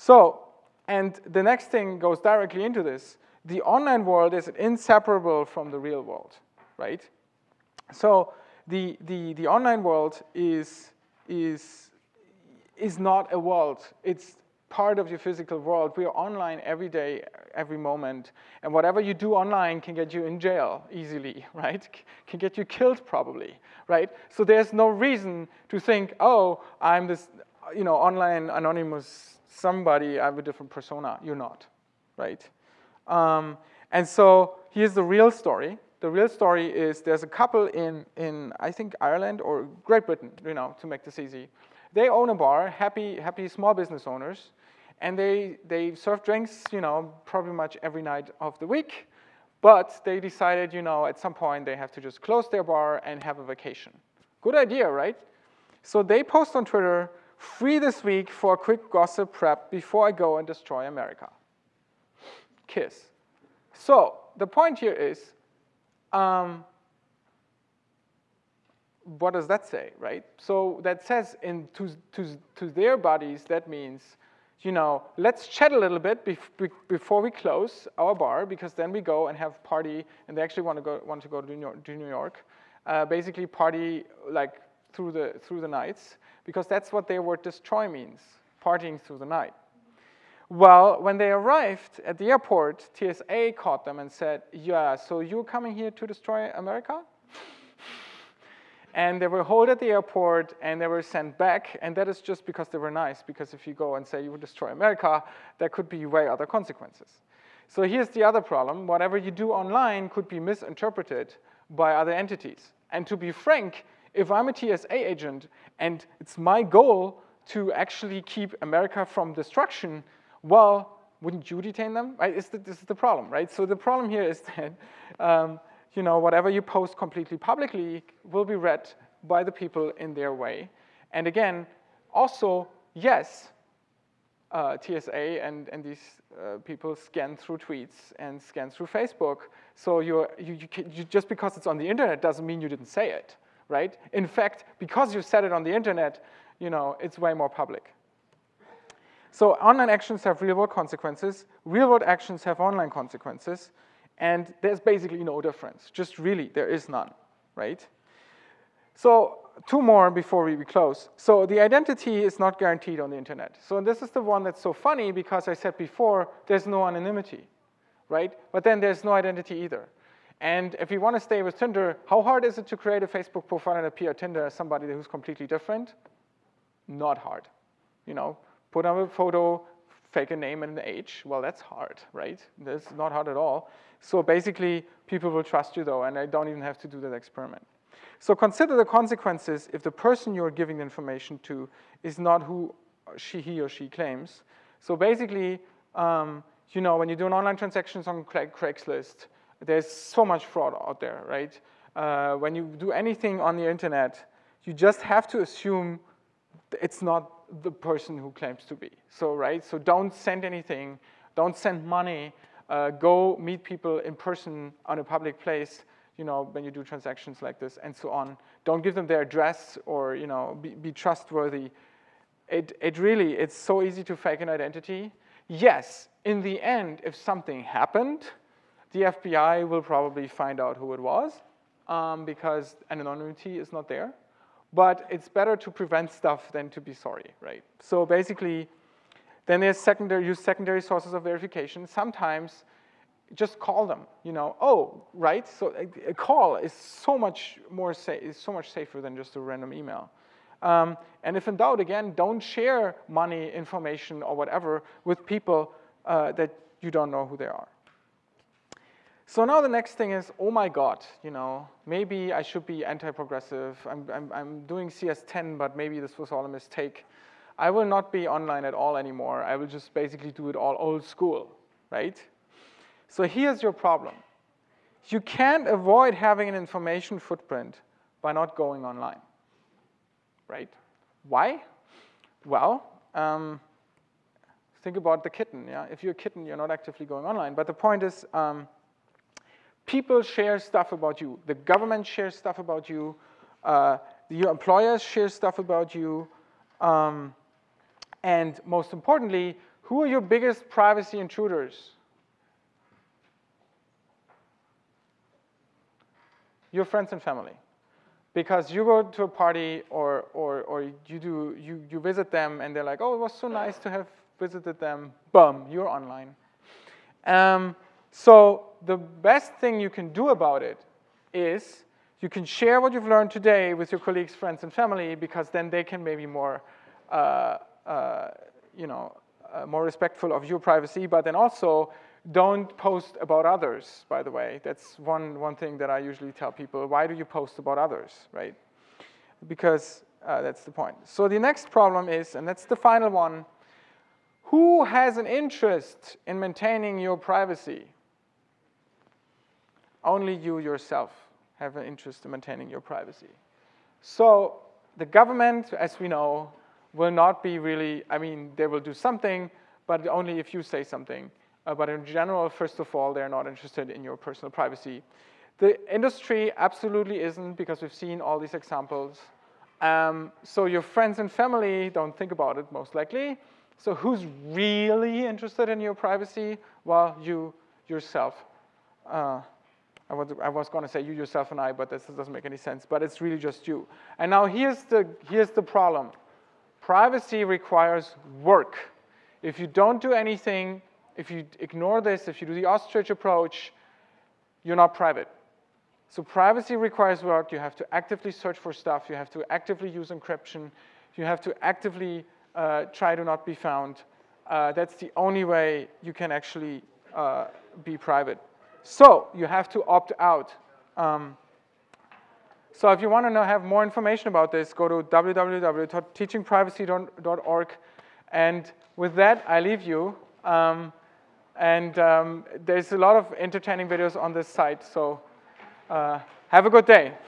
So, and the next thing goes directly into this. The online world is inseparable from the real world, right? So the, the, the online world is, is, is not a world. It's part of your physical world. We are online every day, every moment. And whatever you do online can get you in jail easily, right? Can get you killed probably, right? So there's no reason to think, oh, I'm this, you know, online anonymous somebody, I have a different persona. You're not, right? Um, and so here's the real story. The real story is there's a couple in, in, I think, Ireland or Great Britain, you know, to make this easy. They own a bar, happy, happy small business owners, and they, they serve drinks, you know, probably much every night of the week, but they decided, you know, at some point they have to just close their bar and have a vacation. Good idea, right? So they post on Twitter, free this week for a quick gossip prep before I go and destroy America. Kiss. So the point here is, um, what does that say, right? So that says in to, to, to their bodies, that means you know, let's chat a little bit before we close our bar because then we go and have party and they actually want to go, want to, go to, New York, to New York. Uh, basically party like through the, through the nights because that's what their word destroy means, partying through the night. Well, when they arrived at the airport, TSA caught them and said, yeah, so you're coming here to destroy America? and they were held at the airport and they were sent back and that is just because they were nice because if you go and say you would destroy America, there could be way other consequences. So here's the other problem, whatever you do online could be misinterpreted by other entities. And to be frank, if I'm a TSA agent and it's my goal to actually keep America from destruction, well, wouldn't you detain them? Right? The, this is the problem, right? So the problem here is that um, you know, whatever you post completely publicly will be read by the people in their way. And again, also, yes, uh, TSA and, and these uh, people scan through tweets and scan through Facebook. So you're, you, you, can, you, just because it's on the internet doesn't mean you didn't say it, right? In fact, because you said it on the internet, you know, it's way more public. So online actions have real world consequences. Real world actions have online consequences. And there's basically no difference, just really, there is none, right? So two more before we close. So the identity is not guaranteed on the internet. So this is the one that's so funny because I said before, there's no anonymity, right? But then there's no identity either. And if you want to stay with Tinder, how hard is it to create a Facebook profile and appear Tinder as somebody who's completely different? Not hard. You know, put up a photo, fake a name and an age. Well, that's hard, right? That's not hard at all. So basically, people will trust you though, and I don't even have to do that experiment. So consider the consequences if the person you're giving the information to is not who she, he or she claims. So basically, um, you know, when you do an online transactions on Craigslist, there's so much fraud out there, right? Uh, when you do anything on the internet, you just have to assume it's not the person who claims to be. So, right, so don't send anything, don't send money, uh, go meet people in person on a public place, you know, when you do transactions like this and so on. Don't give them their address or, you know, be, be trustworthy. It, it really, it's so easy to fake an identity. Yes, in the end, if something happened, the FBI will probably find out who it was um, because anonymity is not there. But it's better to prevent stuff than to be sorry, right? So basically, then there's secondary, use secondary sources of verification. Sometimes just call them, you know, oh, right? So a, a call is so much more safe, is so much safer than just a random email. Um, and if in doubt, again, don't share money, information, or whatever with people uh, that you don't know who they are. So now the next thing is, oh my God, you know, maybe I should be anti-progressive. I'm, I'm, I'm doing CS10, but maybe this was all a mistake. I will not be online at all anymore. I will just basically do it all old school, right? So here's your problem. You can't avoid having an information footprint by not going online, right? Why? Well, um, think about the kitten, yeah? If you're a kitten, you're not actively going online. But the point is, um, people share stuff about you. The government shares stuff about you. Uh, your employers share stuff about you. Um, and most importantly, Who are your biggest privacy intruders? Your friends and family. Because you go to a party or, or, or you, do, you, you visit them and they're like, oh, it was so nice to have visited them. Boom, you're online. Um, so the best thing you can do about it is you can share what you've learned today with your colleagues, friends, and family because then they can maybe more, uh, uh, you know, uh, more respectful of your privacy, but then also don't post about others, by the way. That's one, one thing that I usually tell people. Why do you post about others, right? Because uh, that's the point. So the next problem is, and that's the final one, who has an interest in maintaining your privacy? Only you yourself have an interest in maintaining your privacy. So the government, as we know, will not be really, I mean, they will do something, but only if you say something. Uh, but in general, first of all, they're not interested in your personal privacy. The industry absolutely isn't because we've seen all these examples. Um, so your friends and family don't think about it most likely. So who's really interested in your privacy? Well, you yourself. Uh, I was, I was going to say you yourself and I, but this doesn't make any sense. But it's really just you. And now here's the, here's the problem. Privacy requires work. If you don't do anything, if you ignore this, if you do the ostrich approach, you're not private. So privacy requires work. You have to actively search for stuff. You have to actively use encryption. You have to actively uh, try to not be found. Uh, that's the only way you can actually uh, be private. So you have to opt out. Um, so if you want to have more information about this, go to www.teachingprivacy.org. And with that, I leave you. Um, and um, there's a lot of entertaining videos on this site, so uh, have a good day.